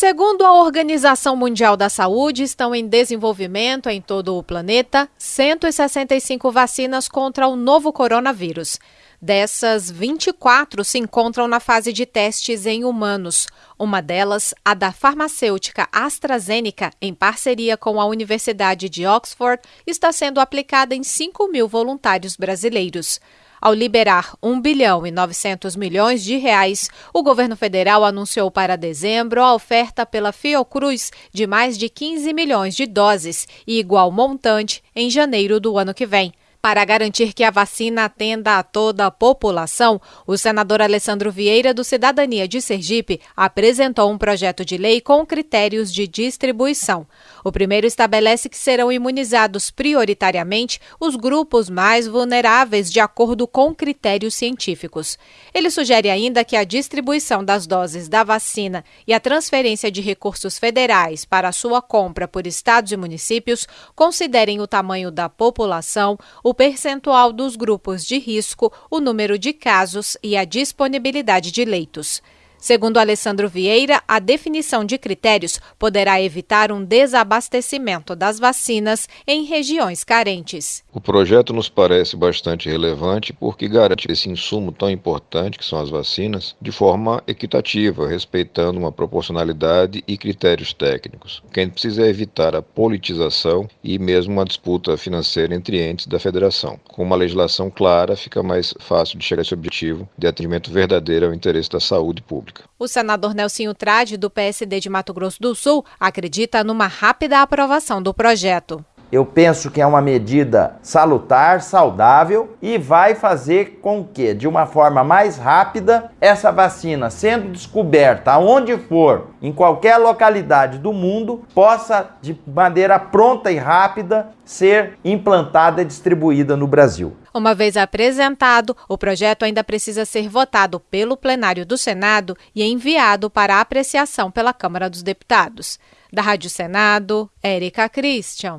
Segundo a Organização Mundial da Saúde, estão em desenvolvimento em todo o planeta 165 vacinas contra o novo coronavírus. Dessas, 24 se encontram na fase de testes em humanos. Uma delas, a da farmacêutica AstraZeneca, em parceria com a Universidade de Oxford, está sendo aplicada em 5 mil voluntários brasileiros. Ao liberar 1 bilhão e 900 milhões de reais, o governo federal anunciou para dezembro a oferta pela Fiocruz de mais de 15 milhões de doses e igual montante em janeiro do ano que vem. Para garantir que a vacina atenda a toda a população, o senador Alessandro Vieira, do Cidadania de Sergipe, apresentou um projeto de lei com critérios de distribuição. O primeiro estabelece que serão imunizados prioritariamente os grupos mais vulneráveis, de acordo com critérios científicos. Ele sugere ainda que a distribuição das doses da vacina e a transferência de recursos federais para sua compra por estados e municípios considerem o tamanho da população, o percentual dos grupos de risco, o número de casos e a disponibilidade de leitos. Segundo Alessandro Vieira, a definição de critérios poderá evitar um desabastecimento das vacinas em regiões carentes. O projeto nos parece bastante relevante porque garante esse insumo tão importante que são as vacinas de forma equitativa, respeitando uma proporcionalidade e critérios técnicos. O que a gente precisa é evitar a politização e mesmo uma disputa financeira entre entes da federação. Com uma legislação clara, fica mais fácil de chegar a esse objetivo de atendimento verdadeiro ao interesse da saúde pública pública. O senador Nelsinho Trade, do PSD de Mato Grosso do Sul, acredita numa rápida aprovação do projeto. Eu penso que é uma medida salutar, saudável e vai fazer com que, de uma forma mais rápida, essa vacina, sendo descoberta aonde for, em qualquer localidade do mundo, possa, de maneira pronta e rápida, ser implantada e distribuída no Brasil. Uma vez apresentado, o projeto ainda precisa ser votado pelo plenário do Senado e enviado para apreciação pela Câmara dos Deputados. Da Rádio Senado, Érica Christian.